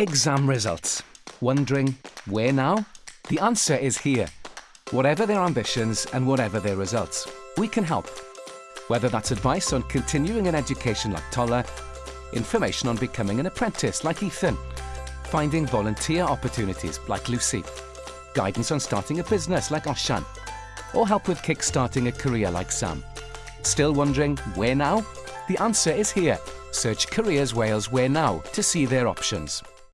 Exam results. Wondering where now? The answer is here. Whatever their ambitions and whatever their results, we can help. Whether that's advice on continuing an education like Tola, information on becoming an apprentice like Ethan, finding volunteer opportunities like Lucy, guidance on starting a business like Oshan, or help with kick-starting a career like Sam. Still wondering where now? The answer is here. Search Careers Wales Where Now to see their options.